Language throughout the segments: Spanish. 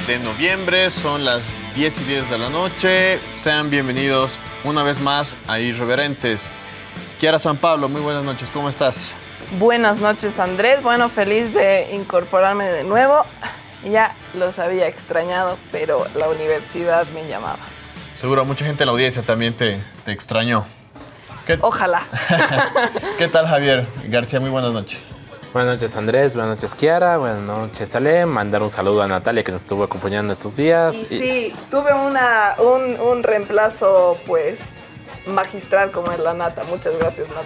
Miércoles 23 de noviembre, son las 10 y 10 de la noche. Sean bienvenidos una vez más a Irreverentes. Kiara San Pablo, muy buenas noches, ¿cómo estás? Buenas noches Andrés, bueno, feliz de incorporarme de nuevo. Ya los había extrañado, pero la universidad me llamaba. Seguro mucha gente en la audiencia también te, te extrañó. ¿Qué, Ojalá. ¿Qué tal Javier García? Muy buenas noches. Buenas noches Andrés, buenas noches Kiara, buenas noches Ale, mandar un saludo a Natalia que nos estuvo acompañando estos días. Y sí, tuve una, un, un reemplazo pues magistral como es la Nata. Muchas gracias Nata.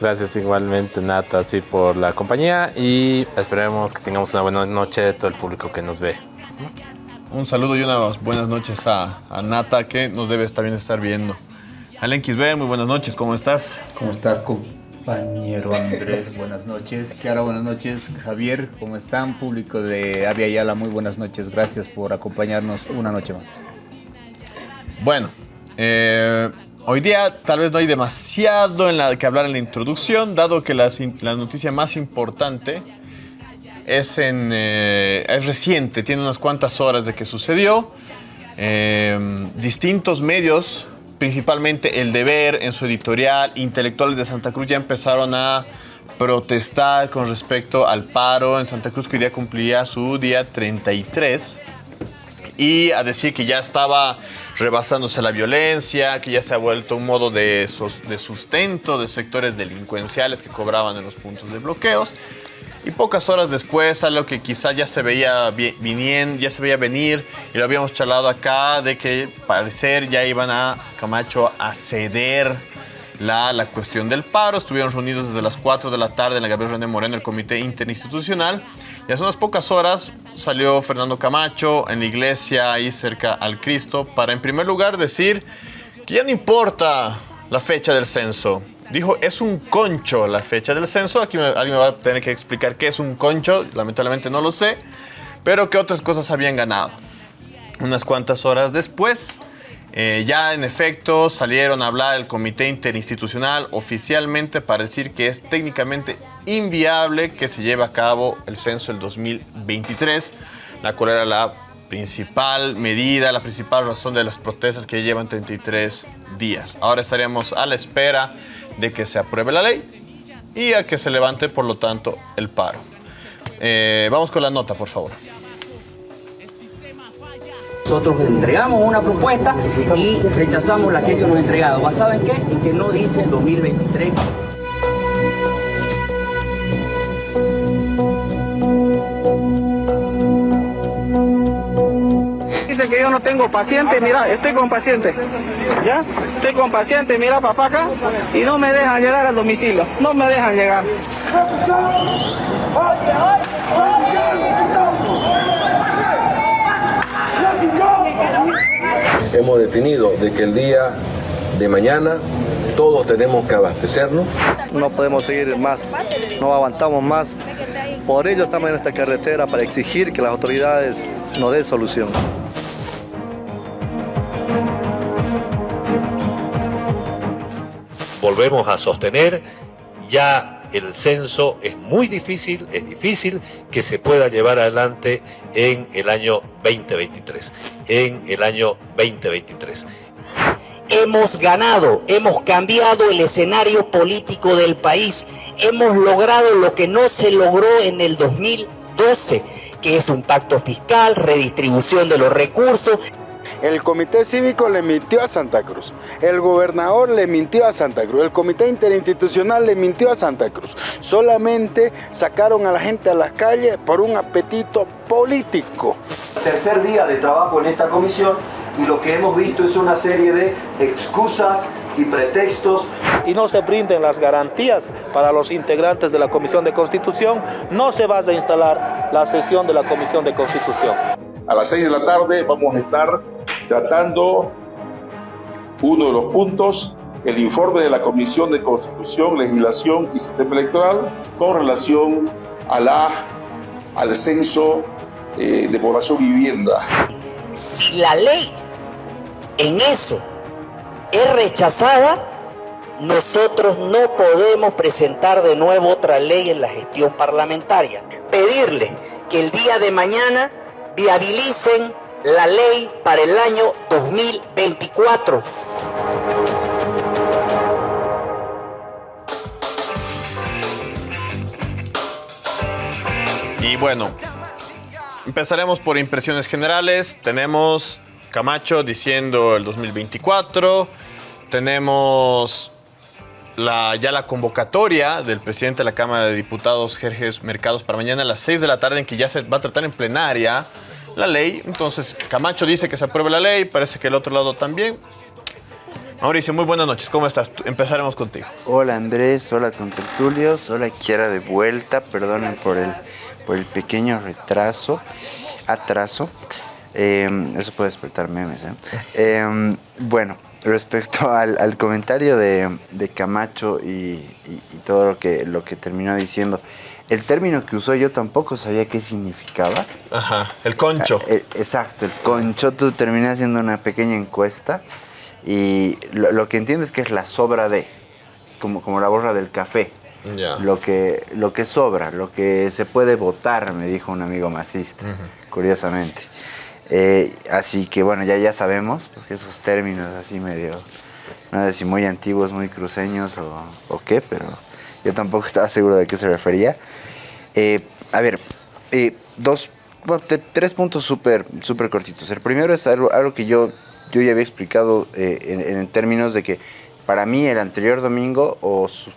Gracias igualmente Nata sí, por la compañía y esperemos que tengamos una buena noche de todo el público que nos ve. Un saludo y unas buenas noches a, a Nata que nos debe también estar viendo. Alen Quisbe, muy buenas noches, ¿cómo estás? ¿Cómo estás, compañero Andrés? Buenas noches. Kiara, buenas noches. Javier, ¿cómo están? Público de Avia Yala, muy buenas noches. Gracias por acompañarnos una noche más. Bueno, eh, hoy día tal vez no hay demasiado en la que hablar en la introducción, dado que la, noticia más importante es, en, eh, es reciente, tiene unas cuantas horas de que sucedió. Eh, distintos medios, principalmente El Deber en su editorial, intelectuales de Santa Cruz ya empezaron a protestar con respecto al paro en Santa Cruz que hoy día cumplía su día 33 y a decir que ya estaba rebasándose la violencia, que ya se ha vuelto un modo de, de sustento de sectores delincuenciales que cobraban en los puntos de bloqueos. Y pocas horas después, algo que quizá ya se veía viniendo, ya se veía venir, y lo habíamos charlado acá, de que parecer ya iban a Camacho a ceder la, la cuestión del paro. Estuvieron reunidos desde las 4 de la tarde en la Gabriel René Moreno, el Comité Interinstitucional. Y hace unas pocas horas salió Fernando Camacho en la iglesia ahí cerca al Cristo para en primer lugar decir que ya no importa la fecha del censo. Dijo, es un concho la fecha del censo. Aquí me, alguien me va a tener que explicar qué es un concho. Lamentablemente no lo sé. Pero que otras cosas habían ganado. Unas cuantas horas después, eh, ya en efecto salieron a hablar el comité interinstitucional oficialmente para decir que es técnicamente inviable que se lleve a cabo el censo del 2023, la cual era la principal medida, la principal razón de las protestas que llevan 33 días. Ahora estaríamos a la espera de que se apruebe la ley y a que se levante, por lo tanto, el paro. Eh, vamos con la nota, por favor. Nosotros entregamos una propuesta y rechazamos la que ellos nos han entregado. ¿Basado en qué? En que no dice 2023. Yo no tengo paciente, mira, estoy con paciente. ¿Ya? Estoy con paciente, mira papá acá, y no me dejan llegar al domicilio. No me dejan llegar. Hemos definido de que el día de mañana todos tenemos que abastecernos. No podemos seguir más, no aguantamos más. Por ello estamos en esta carretera para exigir que las autoridades nos den solución. Volvemos a sostener ya el censo es muy difícil, es difícil que se pueda llevar adelante en el año 2023. En el año 2023. Hemos ganado, hemos cambiado el escenario político del país, hemos logrado lo que no se logró en el 2012, que es un pacto fiscal, redistribución de los recursos. El comité cívico le mintió a Santa Cruz, el gobernador le mintió a Santa Cruz, el comité interinstitucional le mintió a Santa Cruz. Solamente sacaron a la gente a las calles por un apetito político. Tercer día de trabajo en esta comisión y lo que hemos visto es una serie de excusas y pretextos. Y no se brinden las garantías para los integrantes de la Comisión de Constitución, no se va a instalar la sesión de la Comisión de Constitución. A las 6 de la tarde vamos a estar tratando uno de los puntos, el informe de la Comisión de Constitución, Legislación y Sistema Electoral con relación a la, al censo eh, de población vivienda. Si la ley en eso es rechazada, nosotros no podemos presentar de nuevo otra ley en la gestión parlamentaria. Pedirle que el día de mañana viabilicen la ley para el año 2024. Y bueno, empezaremos por impresiones generales. Tenemos Camacho diciendo el 2024. Tenemos la, ya la convocatoria del presidente de la Cámara de Diputados, Jorge Mercados, para mañana a las 6 de la tarde, en que ya se va a tratar en plenaria la ley. Entonces, Camacho dice que se apruebe la ley, parece que el otro lado también. Mauricio, muy buenas noches, ¿cómo estás? Empezaremos contigo. Hola Andrés, hola contertulios, hola Kiara de vuelta, perdonen por el, por el pequeño retraso, atraso. Eh, eso puede despertar memes. ¿eh? Eh, bueno, respecto al, al comentario de, de Camacho y, y- y todo lo que, lo que terminó diciendo, el término que usó yo tampoco sabía qué significaba. Ajá, el concho. Ah, exacto, el concho. Tú terminé haciendo una pequeña encuesta y lo, lo que entiendo es que es la sobra de, es como, como la borra del café. Lo que, lo que sobra, lo que se puede votar, me dijo un amigo masista, curiosamente. Eh, así que bueno, ya, ya sabemos, porque esos términos así medio, no sé si muy antiguos, muy cruceños o, o qué, pero yo tampoco estaba seguro de qué se refería. Eh, a ver, eh, dos, tres puntos súper súper cortitos. El primero es algo, algo que yo, yo ya había explicado eh, en, en términos de que para mí el anterior domingo o su,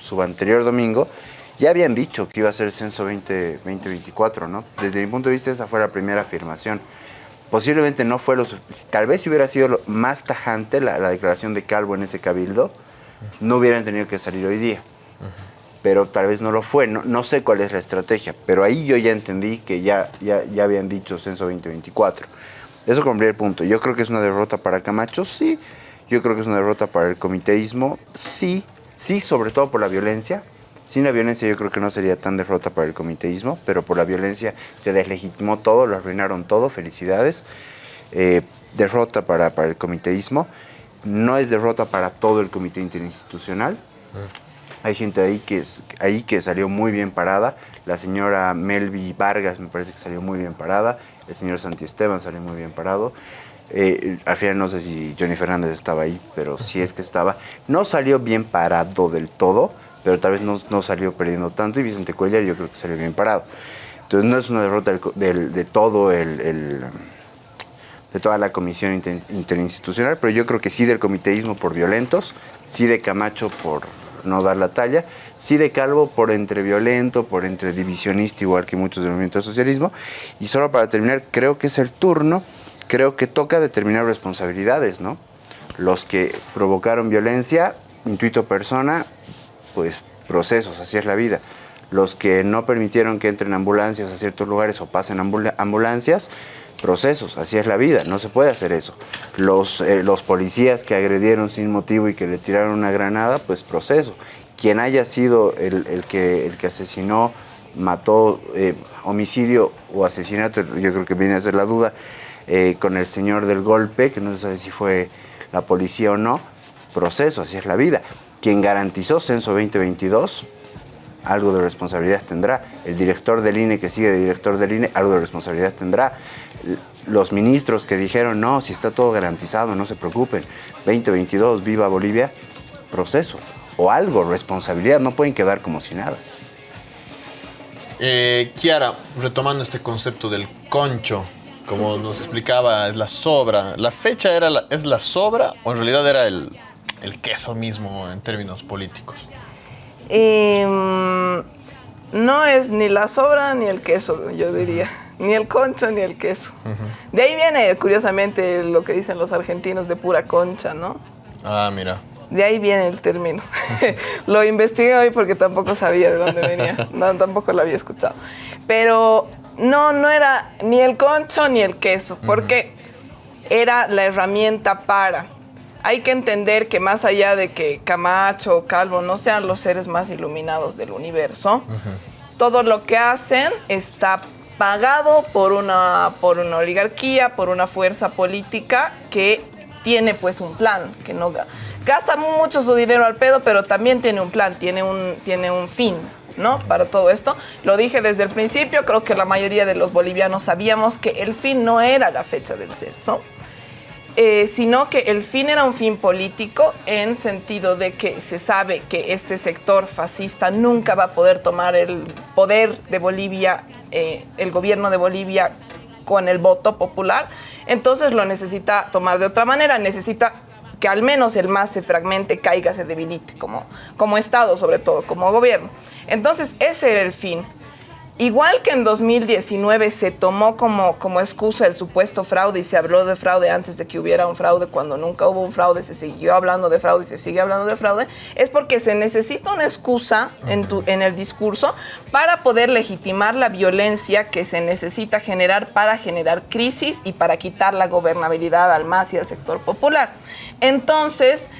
subanterior domingo ya habían dicho que iba a ser el censo 20, 2024, ¿no? Desde mi punto de vista esa fue la primera afirmación. Posiblemente no fue lo tal vez si hubiera sido más tajante la, la declaración de Calvo en ese cabildo, no hubieran tenido que salir hoy día pero tal vez no lo fue. No, no sé cuál es la estrategia, pero ahí yo ya entendí que ya, ya, ya habían dicho censo 2024. Eso como primer punto. Yo creo que es una derrota para Camacho, sí. Yo creo que es una derrota para el comiteísmo, sí. Sí, sobre todo por la violencia. Sin la violencia yo creo que no sería tan derrota para el comiteísmo, pero por la violencia se deslegitimó todo, lo arruinaron todo. Felicidades. Eh, derrota para, para el comiteísmo. No es derrota para todo el comité interinstitucional. Hay gente ahí que, es- ahí que salió muy bien parada. La señora Melvi Vargas me parece que salió muy bien parada. El señor Santi Esteban salió muy bien parado. Eh, al final no sé si Johnny Fernández estaba ahí, pero sí es que estaba. No salió bien parado del todo, pero tal vez no, no salió perdiendo tanto. Y Vicente Cuellar yo creo que salió bien parado. Entonces no es una derrota del del- de todo el- el de toda la comisión inter- interinstitucional, pero yo creo que sí del comiteísmo por violentos, sí de Camacho por no dar la talla, sí de Calvo por entre violento, por entre divisionista, igual que muchos del movimiento socialismo. Y solo para terminar, creo que es el turno, creo que toca determinar responsabilidades, ¿no? Los que provocaron violencia, intuito persona, pues procesos, así es la vida. Los que no permitieron que entren ambulancias a ciertos lugares o pasen ambula- ambulancias, procesos, así es la vida, no se puede hacer eso. Los, eh, los policías que agredieron sin motivo y que le tiraron una granada, pues proceso. Quien haya sido el, el que, el que asesinó, mató, eh, homicidio o asesinato, yo creo que viene a ser la duda, eh, con el señor del golpe, que no se sabe si fue la policía o no, proceso, así es la vida. Quien garantizó Censo 2022, algo de responsabilidad tendrá. El director del INE que sigue de director del INE, algo de responsabilidad tendrá. Los ministros que dijeron, no, si está todo garantizado, no se preocupen. 2022, viva Bolivia, proceso. O algo, responsabilidad, no pueden quedar como si nada. Eh, Kiara, retomando este concepto del concho, como nos explicaba, es la sobra. ¿La fecha era es la sobra o en realidad era el, el queso mismo en términos políticos? Mm, no es ni la sobra ni el queso, yo diría. Ni el concho ni el queso. De ahí viene, curiosamente, lo que dicen los argentinos de pura concha, ¿no? Ah, mira. De ahí viene el término. lo investigué hoy porque tampoco sabía de dónde venía. No, tampoco lo había escuchado. Pero no, no era ni el concho ni el queso, porque era la herramienta para. Hay que entender que más allá de que Camacho o Calvo no sean los seres más iluminados del universo, todo lo que hacen está pagado por una, por una oligarquía, por una fuerza política que tiene pues un plan, que no ga- gasta mucho su dinero al pedo, pero también tiene un plan, tiene un, tiene un fin. ¿no? Para todo esto. Lo dije desde el principio, creo que la mayoría de los bolivianos sabíamos que el fin no era la fecha del censo, eh, sino que el fin era un fin político en sentido de que se sabe que este sector fascista nunca va a poder tomar el poder de Bolivia, eh, el gobierno de Bolivia con el voto popular, entonces lo necesita tomar de otra manera, necesita que al menos el MAS se fragmente, caiga, se debilite, como, como Estado sobre todo, como gobierno. Entonces ese era el fin. Igual que en 2019 se tomó como, como excusa el supuesto fraude y se habló de fraude antes de que hubiera un fraude, cuando nunca hubo un fraude, se siguió hablando de fraude y se sigue hablando de fraude, es porque se necesita una excusa en, tu, en el discurso para poder legitimar la violencia que se necesita generar para generar crisis y para quitar la gobernabilidad al MAS y al sector popular. Entonces,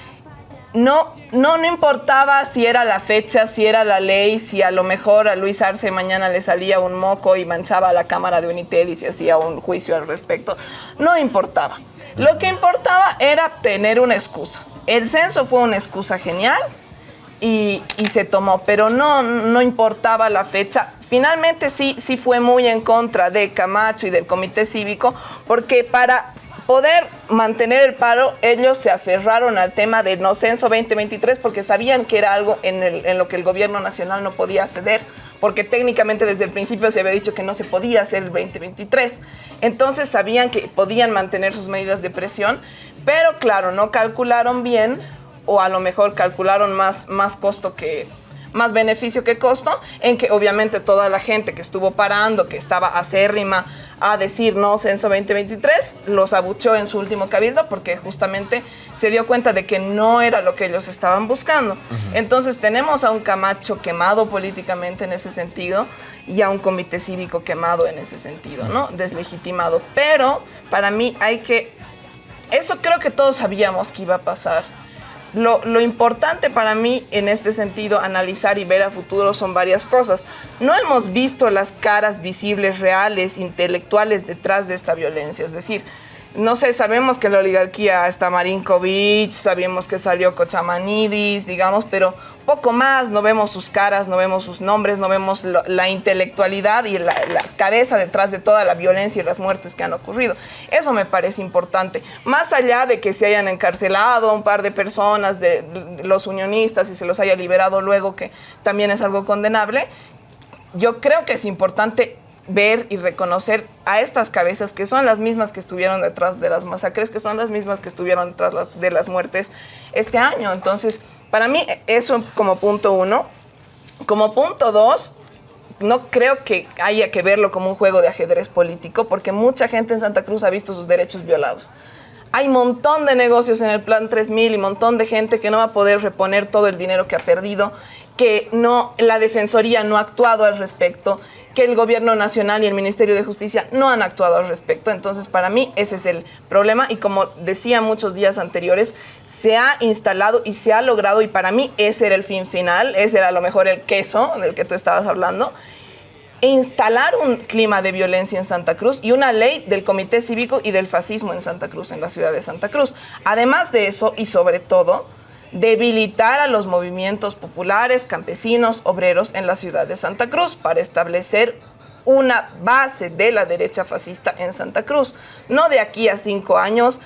no, no, no importaba si era la fecha, si era la ley, si a lo mejor a Luis Arce mañana le salía un moco y manchaba la Cámara de Unitel y se hacía un juicio al respecto. No importaba. Lo que importaba era tener una excusa. El censo fue una excusa genial y, y se tomó, pero no, no importaba la fecha. Finalmente sí, sí fue muy en contra de Camacho y del Comité Cívico, porque para poder mantener el paro, ellos se aferraron al tema del no censo 2023 porque sabían que era algo en, lo que el gobierno nacional no podía ceder, porque técnicamente desde el principio se había dicho que no se podía hacer el 2023. Entonces sabían que podían mantener sus medidas de presión, pero claro, no calcularon bien o a lo mejor calcularon más, más costo que, más beneficio que costo, en que obviamente toda la gente que estuvo parando, que estaba acérrima a decir no censo 2023, los abuchó en su último cabildo porque justamente se dio cuenta de que no era lo que ellos estaban buscando. Entonces tenemos a un Camacho quemado políticamente en ese sentido y a un comité cívico quemado en ese sentido, ¿no? Deslegitimado. Pero para mí hay que... Eso creo que todos sabíamos que iba a pasar. Lo, lo, importante para mí en este sentido, analizar y ver a futuro son varias cosas. No hemos visto las caras visibles, reales, intelectuales detrás de esta violencia. Es decir, no sé, sabemos que la oligarquía está Marinkovic, sabemos que salió Cochamanidis, digamos, pero poco más, no vemos sus caras, no vemos sus nombres, no vemos la intelectualidad y la, la, cabeza detrás de toda la violencia y las muertes que han ocurrido. Eso me parece importante. Más allá de que se hayan encarcelado a un par de personas, de, de los unionistas, y se los haya liberado luego, que también es algo condenable, yo creo que es importante ver y reconocer a estas cabezas que son las mismas que estuvieron detrás de las masacres, que son las mismas que estuvieron detrás de las muertes este año. Entonces, para mí eso como punto uno. Como punto dos, no creo que haya que verlo como un juego de ajedrez político, porque mucha gente en Santa Cruz ha visto sus derechos violados. Hay montón de negocios en el Plan 3000 y montón de gente que no va a poder reponer todo el dinero que ha perdido, que no, la Defensoría no ha actuado al respecto, que el gobierno nacional y el Ministerio de Justicia no han actuado al respecto. Entonces, para mí ese es el problema y como decía muchos días anteriores, se ha instalado y se ha logrado y para mí ese era el fin final, ese era a lo mejor el queso del que tú estabas hablando, instalar un clima de violencia en Santa Cruz y una ley del Comité Cívico y del fascismo en Santa Cruz, en la ciudad de Santa Cruz. Además de eso y sobre todo, debilitar a los movimientos populares, campesinos, obreros en la ciudad de Santa Cruz para establecer una base de la derecha fascista en Santa Cruz. No de aquí a cinco años,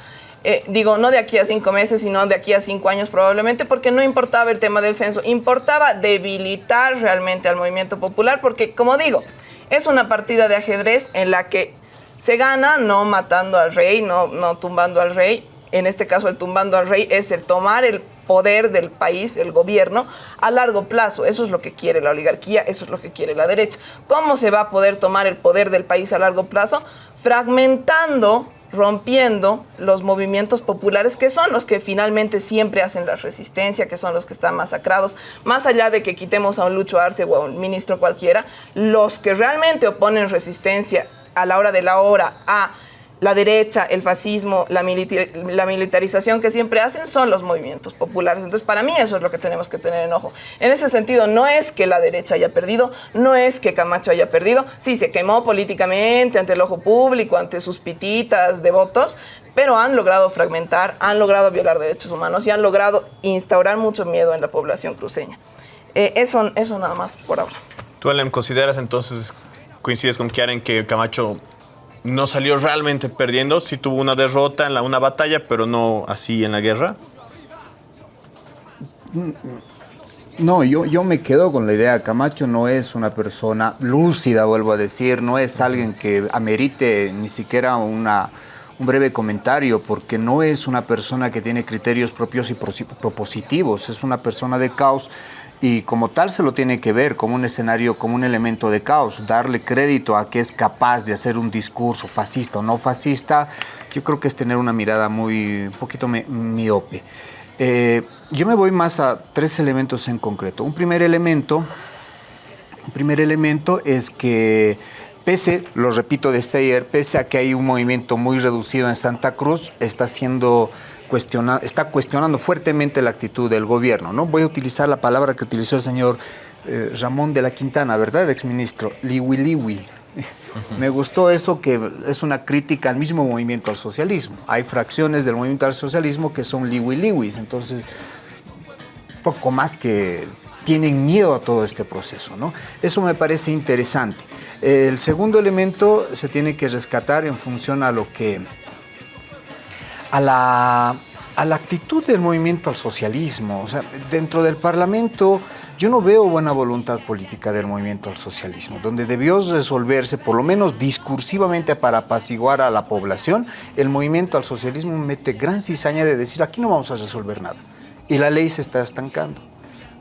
eh, digo, no de aquí a cinco meses, sino de aquí a cinco años probablemente, porque no importaba el tema del censo, importaba debilitar realmente al movimiento popular, porque como digo, es una partida de ajedrez en la que se gana no matando al rey, no, no tumbando al rey, en este caso el tumbando al rey es el tomar el poder del país, el gobierno, a largo plazo. Eso es lo que quiere la oligarquía, eso es lo que quiere la derecha. ¿Cómo se va a poder tomar el poder del país a largo plazo? Fragmentando, rompiendo los movimientos populares, que son los que finalmente siempre hacen la resistencia, que son los que están masacrados. Más allá de que quitemos a un Lucho Arce o a un ministro cualquiera, los que realmente oponen resistencia a la hora de la hora a la derecha, el fascismo, la, la, militarización que siempre hacen son los movimientos populares. Entonces, para mí eso es lo que tenemos que tener en ojo. En ese sentido, no es que la derecha haya perdido, no es que Camacho haya perdido. Sí, se quemó políticamente ante el ojo público, ante sus pititas de votos, pero han logrado fragmentar, han logrado violar derechos humanos y han logrado instaurar mucho miedo en la población cruceña. Eh, eso, eso nada más por ahora. ¿Tú, Alem, consideras entonces, coincides con Kiara en que Camacho no salió realmente perdiendo? Sí tuvo una derrota en la, una batalla, pero no así en la guerra. No, yo, yo me quedo con la idea, Camacho no es una persona lúcida, vuelvo a decir, no es alguien que amerite ni siquiera una, un breve comentario, porque no es una persona que tiene criterios propios y propositivos, es una persona de caos y como tal se lo tiene que ver como un escenario, como un elemento de caos, darle crédito a que es capaz de hacer un discurso fascista o no fascista, yo creo que es tener una mirada muy, un poquito miope. Eh, yo me voy más a tres elementos en concreto. Un primer elemento, un primer elemento es que pese, lo repito desde ayer, pese a que hay un movimiento muy reducido en Santa Cruz, está siendo cuestiona, está cuestionando fuertemente la actitud del gobierno. ¿no? Voy a utilizar la palabra que utilizó el señor eh, Ramón de la Quintana, ¿verdad, exministro? Liwi liwi. Me gustó eso que es una crítica al mismo movimiento al socialismo. Hay fracciones del movimiento al socialismo que son liwi liwis, entonces poco más que tienen miedo a todo este proceso. ¿no? Eso me parece interesante. El segundo elemento se tiene que rescatar en función a lo que... a la, a la actitud del movimiento al socialismo. O sea, dentro del Parlamento yo no veo buena voluntad política del movimiento al socialismo, donde debió resolverse, por lo menos discursivamente para apaciguar a la población, el movimiento al socialismo mete gran cizaña de decir aquí no vamos a resolver nada y la ley se está estancando.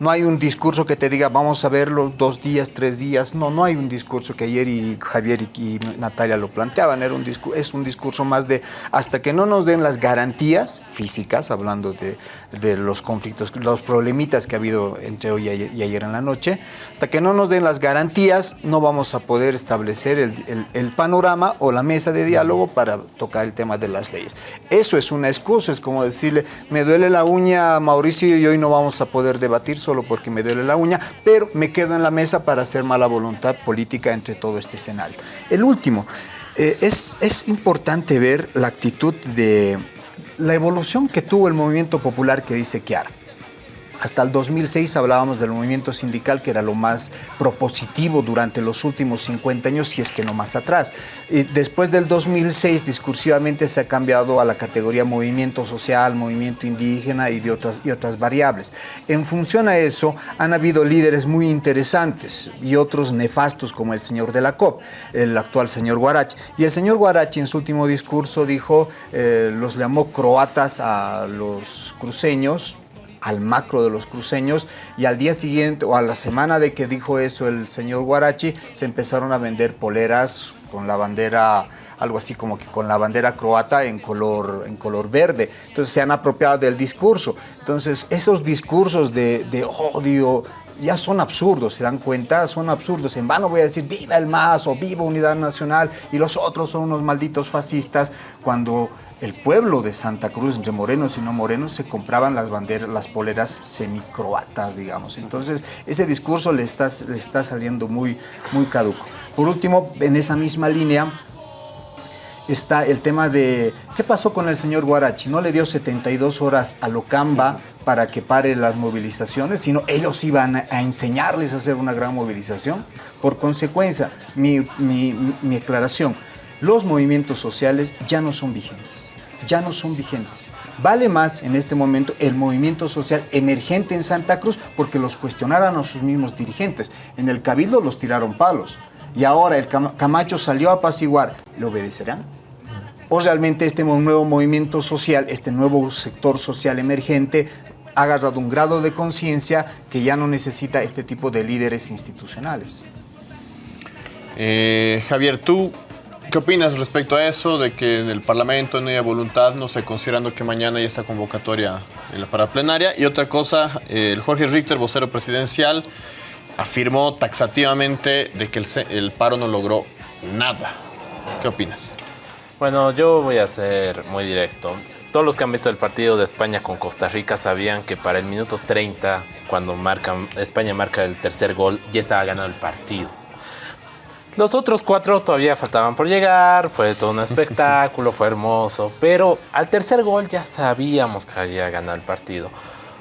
No hay un discurso que te diga, vamos a verlo dos días, tres días. No, no hay un discurso que ayer y Javier y, Natalia lo planteaban. Era un es un discurso más de hasta que no nos den las garantías físicas, hablando de, de los conflictos, los problemitas que ha habido entre hoy y ayer en la noche, hasta que no nos den las garantías, no vamos a poder establecer el, el, el panorama o la mesa de diálogo para tocar el tema de las leyes. Eso es una excusa, es como decirle, me duele la uña, Mauricio, y hoy no vamos a poder debatir sobre solo porque me duele la uña, pero me quedo en la mesa para hacer mala voluntad política entre todo este escenario. El último, eh, es, es importante ver la actitud de la evolución que tuvo el movimiento popular que dice Kiara. Hasta el 2006 hablábamos del movimiento sindical, que era lo más propositivo durante los últimos 50 años, si es que no más atrás. Después del 2006, discursivamente se ha cambiado a la categoría movimiento social, movimiento indígena y, de otras, y otras variables. En función a eso, han habido líderes muy interesantes y otros nefastos, como el señor de la COP, el actual señor Guarachi. Y el señor Guarachi en su último discurso dijo, eh, los llamó croatas a los cruceños, al macro de los cruceños y al día siguiente o a la semana de que dijo eso el señor Guarachi se empezaron a vender poleras con la bandera algo así como que con la bandera croata en color, en color verde. Entonces se han apropiado del discurso. Entonces esos discursos de, de odio, ya son absurdos, ¿se dan cuenta? Son absurdos. En vano voy a decir viva el MAS o viva Unidad Nacional y los otros son unos malditos fascistas cuando el pueblo de Santa Cruz, entre morenos y no morenos, se compraban las banderas, las poleras semicroatas, digamos. Entonces, ese discurso le está, le está saliendo muy, muy caduco. Por último, en esa misma línea, está el tema de qué pasó con el señor Guarachi. No le dio 72 horas a Locamba para que pare las movilizaciones, sino ellos iban a enseñarles a hacer una gran movilización. Por consecuencia, mi, mi, mi aclaración, los movimientos sociales ya no son vigentes, ya no son vigentes. Vale más en este momento el movimiento social emergente en Santa Cruz porque los cuestionaron a sus mismos dirigentes. En el Cabildo los tiraron palos y ahora el Camacho salió a apaciguar. ¿Le obedecerán? ¿O realmente este nuevo movimiento social, este nuevo sector social emergente ha agarrado un grado de conciencia que ya no necesita este tipo de líderes institucionales? Eh, Javier, tú ¿Qué opinas respecto a eso, de que en el Parlamento no haya voluntad, no sé, considerando que mañana hay esta convocatoria en la paraplenaria? Y otra cosa, el Jorge Richter, vocero presidencial, afirmó taxativamente de que el, el paro no logró nada. ¿Qué opinas? Bueno, yo voy a ser muy directo. Todos los que han visto el partido de España con Costa Rica sabían que para el minuto 30, cuando marcan, España marca el tercer gol, ya estaba ganado el partido los otros cuatro todavía faltaban por llegar, fue todo un espectáculo, fue hermoso, pero al tercer gol ya sabíamos que había ganado el partido.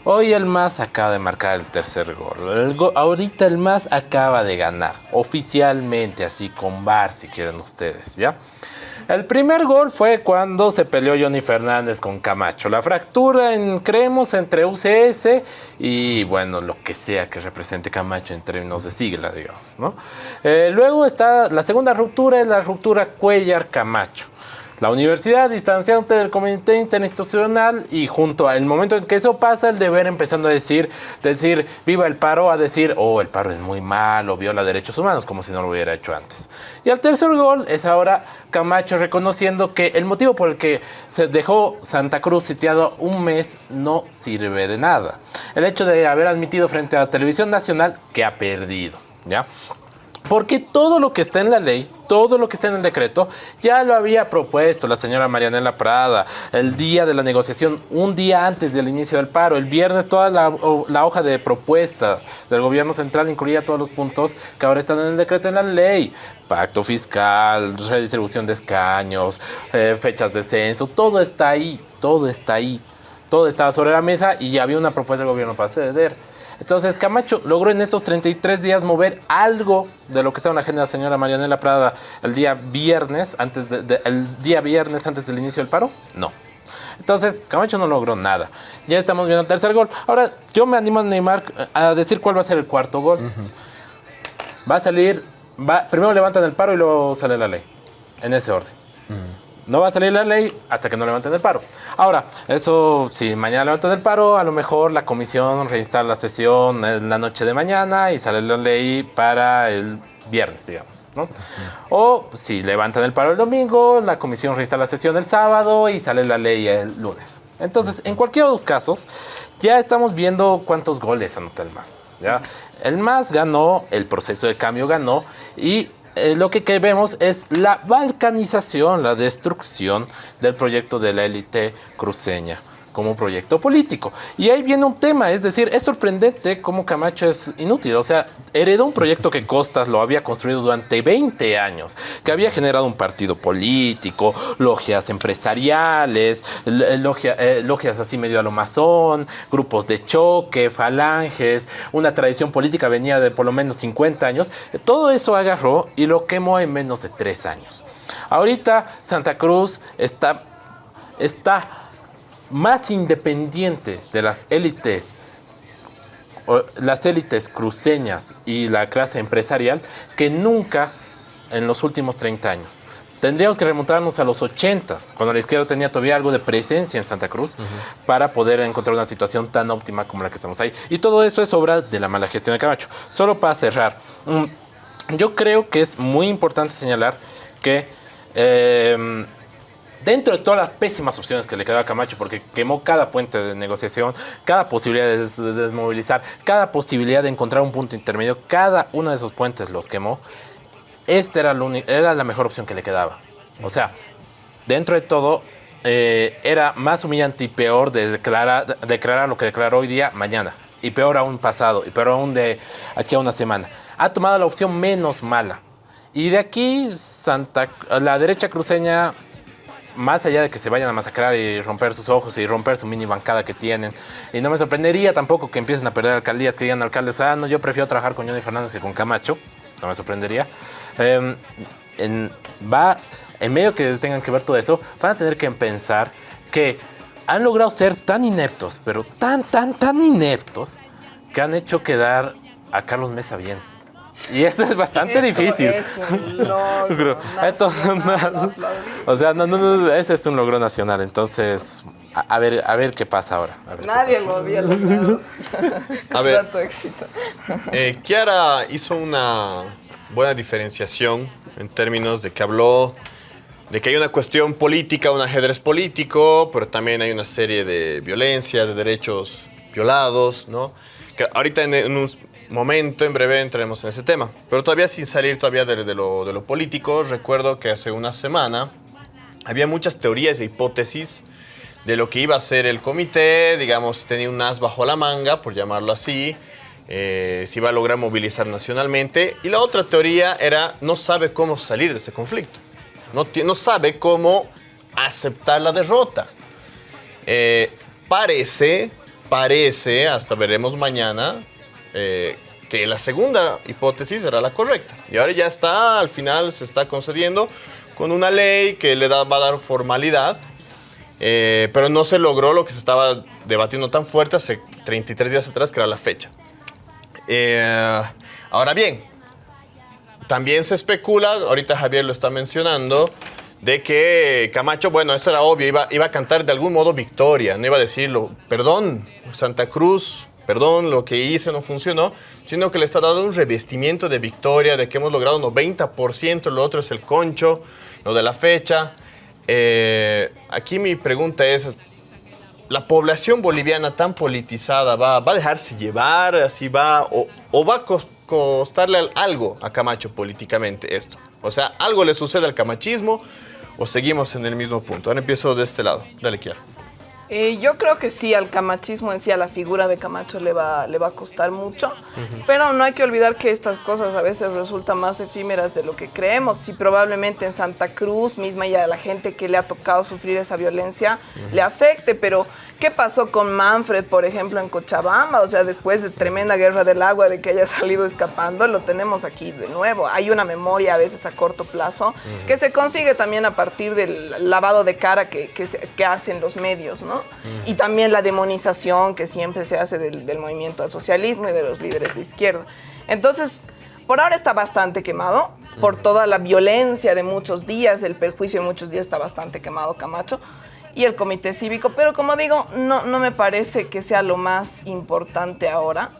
Hoy el MAS acaba de marcar el tercer gol. El go- ahorita el MAS acaba de ganar, oficialmente, así con VAR, si quieren ustedes, ¿ya? El primer gol fue cuando se peleó Johnny Fernández con Camacho. La fractura, en, creemos, entre UCS y, bueno, lo que sea que represente Camacho en términos de sigla, digamos, ¿no? Eh, luego está la segunda ruptura, es la ruptura Cuellar-Camacho. La universidad distanciándote del comité interinstitucional y junto al momento en que eso pasa, el deber empezando a decir, decir viva el paro, a decir, oh, el paro es muy malo, viola derechos humanos, como si no lo hubiera hecho antes. Y el tercer gol es ahora Camacho reconociendo que el motivo por el que se dejó Santa Cruz sitiado un mes no sirve de nada. El hecho de haber admitido frente a la televisión nacional que ha perdido, ¿ya? Porque todo lo que está en la ley, todo lo que está en el decreto, ya lo había propuesto la señora Marianela Prada el día de la negociación, un día antes del inicio del paro. El viernes toda la, la hoja de propuesta del gobierno central incluía todos los puntos que ahora están en el decreto en la ley. Pacto fiscal, redistribución de escaños, eh, fechas de censo, todo está ahí, todo está ahí. Todo estaba sobre la mesa y había una propuesta del gobierno para ceder. Entonces Camacho logró en estos 33 días mover algo de lo que estaba en la agenda de la señora Marianela Prada el día viernes, antes de- de- el día viernes antes del inicio del paro. No. Entonces Camacho no logró nada. Ya estamos viendo el tercer gol. Ahora yo me animo a Neymar a decir cuál va a ser el cuarto gol. Va a salir, va, primero levantan el paro y luego sale la ley. En ese orden. No va a salir la ley hasta que no levanten el paro. Ahora, eso, si mañana levantan el paro, a lo mejor la comisión reinstala la sesión en la noche de mañana y sale la ley para el viernes, digamos. ¿no? O si levantan el paro el domingo, la comisión reinstala la sesión el sábado y sale la ley el lunes. Entonces, en cualquiera de los casos, ya estamos viendo cuántos goles anota el MAS. ¿ya? El MAS ganó, el proceso de cambio ganó y eh, lo que, vemos es la balcanización, la destrucción del proyecto de la élite cruceña como proyecto político. Y ahí viene un tema, es decir, es sorprendente cómo Camacho es inútil. O sea, heredó un proyecto que Costas lo había construido durante 20 años, que había generado un partido político, logias empresariales, logia- eh, logias así medio a lo masón, grupos de choque, falanges, una tradición política venía de por lo menos 50 años. Todo eso agarró y lo quemó en menos de 3 años. Ahorita Santa Cruz está, está más independiente de las élites, o las élites cruceñas y la clase empresarial que nunca en los últimos 30 años. Tendríamos que remontarnos a los 80, cuando la izquierda tenía todavía algo de presencia en Santa Cruz, para poder encontrar una situación tan óptima como la que estamos ahí. Y todo eso es obra de la mala gestión de Camacho. Solo para cerrar, mm, yo creo que es muy importante señalar que eh, dentro de todas las pésimas opciones que le quedó a Camacho, porque quemó cada puente de negociación, cada posibilidad de des- de desmovilizar, cada posibilidad de encontrar un punto intermedio, cada uno de esos puentes los quemó, esta era, era la mejor opción que le quedaba. O sea, dentro de todo, eh, era más humillante y peor de declarar, de declarar lo que declaró hoy día mañana. Y peor aún pasado, y peor aún de aquí a una semana. Ha tomado la opción menos mala. Y de aquí, Santa, la derecha cruceña, más allá de que se vayan a masacrar y romper sus ojos y romper su mini bancada que tienen, y no me sorprendería tampoco que empiecen a perder alcaldías, que digan alcaldes, ah, no, yo prefiero trabajar con Johnny Fernández que con Camacho, no me sorprendería. En- va, en medio que tengan que ver todo eso, van a tener que pensar que han logrado ser tan ineptos, pero tan, tan, tan ineptos, que han hecho quedar a Carlos Mesa bien. Y esto es bastante Eso difícil. es un logro Esto- o sea, no, no, no, ese es un logro nacional. Entonces, a, a ver, a ver qué pasa ahora. a ver Nadie lo había logrado. A ver. Tanto éxito. Eh, Kiara hizo una buena diferenciación en términos de que habló de que hay una cuestión política, un ajedrez político, pero también hay una serie de violencia, de derechos violados, ¿no? Que ahorita en, en un momento, en breve, entraremos en ese tema. Pero todavía sin salir todavía de, lo, de político, recuerdo que hace una semana había muchas teorías e hipótesis de lo que iba a ser el comité, digamos, tenía un as bajo la manga, por llamarlo así, eh, si iba a lograr movilizar nacionalmente. Y la otra teoría era, no sabe cómo salir de este conflicto, no, no sabe cómo aceptar la derrota. Eh, parece parece, hasta veremos mañana, eh, que la segunda hipótesis era la correcta. Y ahora ya está, al final se está concediendo con una ley que le da, va a dar formalidad, eh, pero no se logró lo que se estaba debatiendo tan fuerte hace 33 días atrás, que era la fecha. Eh, ahora bien, también se especula, ahorita Javier lo está mencionando, de que Camacho, bueno, esto era obvio, iba, iba a cantar de algún modo victoria, no iba a decirlo, perdón, Santa Cruz, perdón, lo que hice no funcionó, sino que le está dando un revestimiento de victoria, de que hemos logrado 90%, lo otro es el concho, lo de la fecha. Eh, aquí mi pregunta es, ¿la población boliviana tan politizada va, va a dejarse llevar, así va, o, va a cos- costarle algo a Camacho políticamente esto? O sea, ¿algo le sucede al camachismo o seguimos en el mismo punto? Ahora empiezo de este lado. Dale, Kiara. Eh, yo creo que sí, al camachismo en sí, a la figura de Camacho le va, le va a costar mucho, pero no hay que olvidar que estas cosas a veces resultan más efímeras de lo que creemos. Si probablemente en Santa Cruz misma y a la gente que le ha tocado sufrir esa violencia le afecte, pero ¿qué pasó con Manfred, por ejemplo, en Cochabamba? O sea, después de tremenda guerra del agua, de que haya salido escapando, lo tenemos aquí de nuevo. Hay una memoria a veces a corto plazo que se consigue también a partir del lavado de cara que, que que hacen los medios, ¿no? Y también la demonización que siempre se hace del, del movimiento al socialismo y de los líderes de izquierda. Entonces, por ahora está bastante quemado, por toda la violencia de muchos días, el perjuicio de muchos días está bastante quemado Camacho y el comité cívico, pero como digo, no, no me parece que sea lo más importante ahora.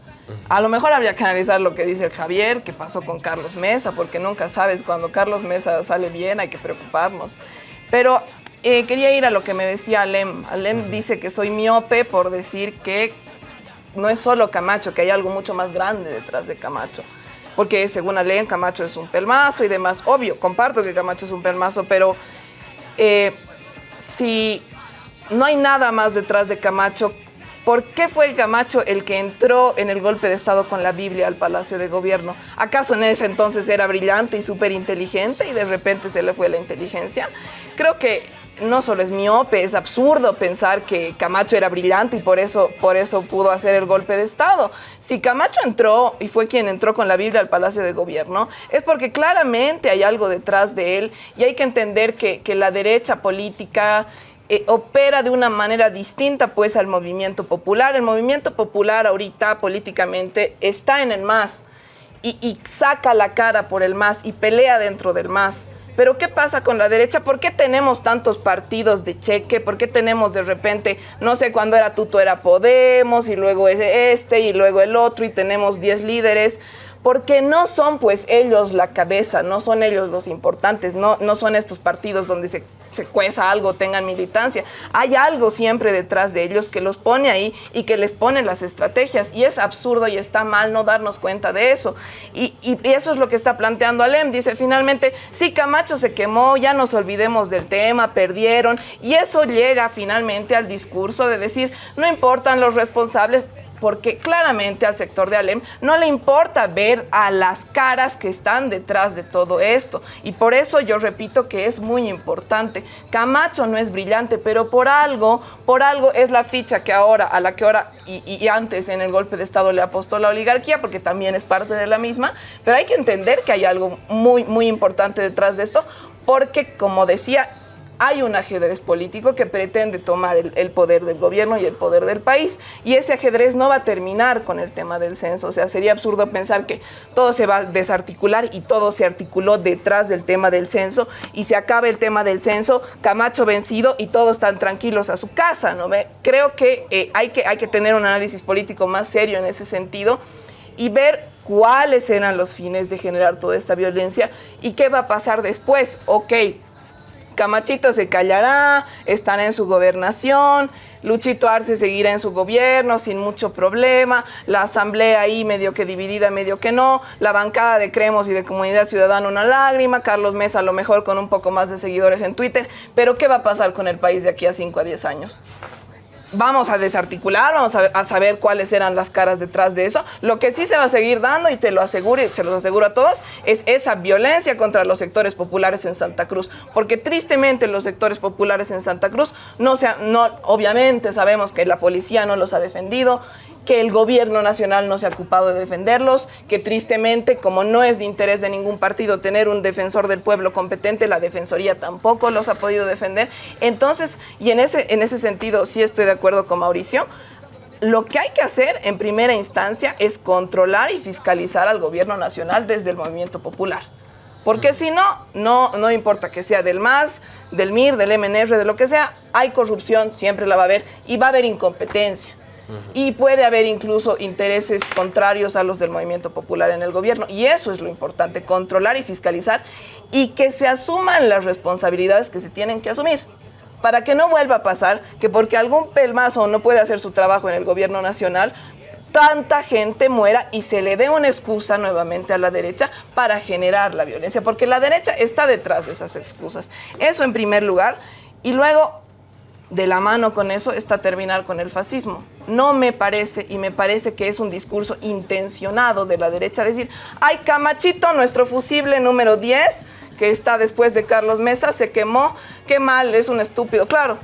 A lo mejor habría que analizar lo que dice el Javier, que pasó con Carlos Mesa, porque nunca sabes, cuando Carlos Mesa sale bien hay que preocuparnos. Pero eh, quería ir a lo que me decía Alem. Alem dice que soy miope por decir que no es solo Camacho, que hay algo mucho más grande detrás de Camacho. Porque según Alem, Camacho es un pelmazo y demás. Obvio, comparto que Camacho es un pelmazo, pero eh, si no hay nada más detrás de Camacho, ¿por qué fue Camacho el que entró en el golpe de Estado con la Biblia al Palacio de Gobierno? ¿Acaso en ese entonces era brillante y súper inteligente y de repente se le fue la inteligencia? Creo que no solo es miope, es absurdo pensar que Camacho era brillante y por eso, por eso pudo hacer el golpe de Estado. Si Camacho entró y fue quien entró con la Biblia al Palacio de Gobierno, es porque claramente hay algo detrás de él y hay que entender que, que la derecha política eh, opera de una manera distinta pues al movimiento popular. El movimiento popular ahorita políticamente está en el MAS y, saca la cara por el MAS y pelea dentro del MAS. Pero ¿qué pasa con la derecha? ¿Por qué tenemos tantos partidos de cheque? ¿Por qué tenemos de repente, no sé, cuando era Tuto era Podemos y luego es este y luego el otro y tenemos 10 líderes? Porque no son pues ellos la cabeza, no son ellos los importantes, no, no son estos partidos donde se, se cueza algo, tengan militancia. Hay algo siempre detrás de ellos que los pone ahí y que les pone las estrategias. Y es absurdo y está mal no darnos cuenta de eso. Y, y- eso es lo que está planteando Alem. Dice, finalmente, sí, Camacho se quemó, ya nos olvidemos del tema, perdieron. Y eso llega finalmente al discurso de decir, no importan los responsables, porque claramente al sector de Alem no le importa ver a las caras que están detrás de todo esto. Y por eso yo repito que es muy importante. Camacho no es brillante, pero por algo, por algo es la ficha que ahora, a la que ahora y, y antes en el golpe de Estado le apostó la oligarquía, porque también es parte de la misma. Pero hay que entender que hay algo muy, muy importante detrás de esto, porque como decía, hay un ajedrez político que pretende tomar el, poder del gobierno y el poder del país. Y ese ajedrez no va a terminar con el tema del censo. O sea, sería absurdo pensar que todo se va a desarticular y todo se articuló detrás del tema del censo y se acaba el tema del censo, Camacho vencido y todos están tranquilos a su casa. ¿no? Creo que, eh, hay que hay que tener un análisis político más serio en ese sentido y ver cuáles eran los fines de generar toda esta violencia y qué va a pasar después. Ok, Camachito se callará, estará en su gobernación, Luchito Arce seguirá en su gobierno sin mucho problema, la asamblea ahí medio que dividida, medio que no, la bancada de Cremos y de Comunidad Ciudadana una lágrima, Carlos Mesa a lo mejor con un poco más de seguidores en Twitter, pero ¿qué va a pasar con el país de aquí a 5 a 10 años? Vamos a desarticular, vamos a, saber cuáles eran las caras detrás de eso. Lo que sí se va a seguir dando, y te lo aseguro y se los aseguro a todos, es esa violencia contra los sectores populares en Santa Cruz. Porque tristemente los sectores populares en Santa Cruz, no se, no, obviamente sabemos que la policía no los ha defendido, que el gobierno nacional no se ha ocupado de defenderlos, que tristemente, como no es de interés de ningún partido tener un defensor del pueblo competente, la Defensoría tampoco los ha podido defender. Entonces, y en ese, en ese sentido sí estoy de acuerdo con Mauricio, lo que hay que hacer en primera instancia es controlar y fiscalizar al gobierno nacional desde el movimiento popular. Porque si no, no, no importa que sea del MAS, del MIR, del MNR, de lo que sea, hay corrupción, siempre la va a haber, y va a haber incompetencia. Y puede haber incluso intereses contrarios a los del movimiento popular en el gobierno. Y eso es lo importante, controlar y fiscalizar y que se asuman las responsabilidades que se tienen que asumir. Para que no vuelva a pasar que porque algún pelmazo no puede hacer su trabajo en el gobierno nacional, tanta gente muera y se le dé una excusa nuevamente a la derecha para generar la violencia, porque la derecha está detrás de esas excusas. Eso en primer lugar. Y luego, de la mano con eso está terminar con el fascismo. No me parece, y me parece que es un discurso intencionado de la derecha, decir, ay, Camachito, nuestro fusible número 10, que está después de Carlos Mesa, se quemó, qué mal, es un estúpido. Claro,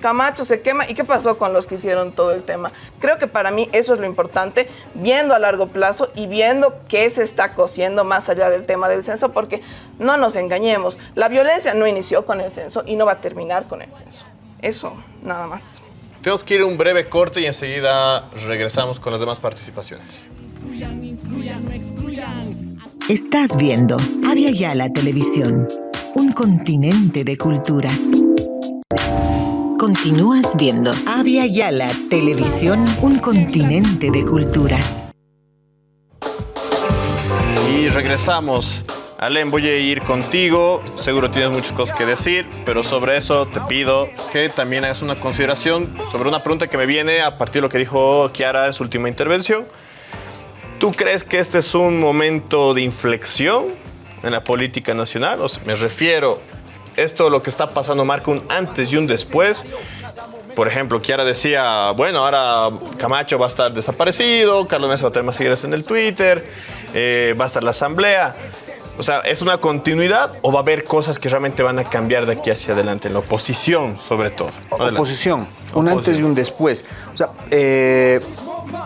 Camacho se quema. ¿Y qué pasó con los que hicieron todo el tema? Creo que para mí eso es lo importante, viendo a largo plazo y viendo qué se está cosiendo más allá del tema del censo, porque no nos engañemos, la violencia no inició con el censo y no va a terminar con el censo. Eso, nada más. Tenemos que ir a un breve corte y enseguida regresamos con las demás participaciones. Estás viendo Avia Yala Televisión, un continente de culturas. Continúas viendo Avia Yala Televisión, un continente de culturas. Y regresamos. Alem, voy a ir contigo. Seguro tienes muchas cosas que decir, pero sobre eso te pido que también hagas una consideración sobre una pregunta que me viene a partir de lo que dijo Kiara en su última intervención. ¿Tú crees que este es un momento de inflexión en la política nacional? O sea, me refiero, esto lo que está pasando marca un antes y un después. Por ejemplo, Kiara decía, bueno, ahora Camacho va a estar desaparecido, Carlos Mesa va a tener más seguidores en el Twitter, eh, va a estar la asamblea. O sea, ¿es una continuidad o va a haber cosas que realmente van a cambiar de aquí hacia adelante? En la oposición, sobre todo. Adelante. Oposición, un antes y un después. O sea, eh,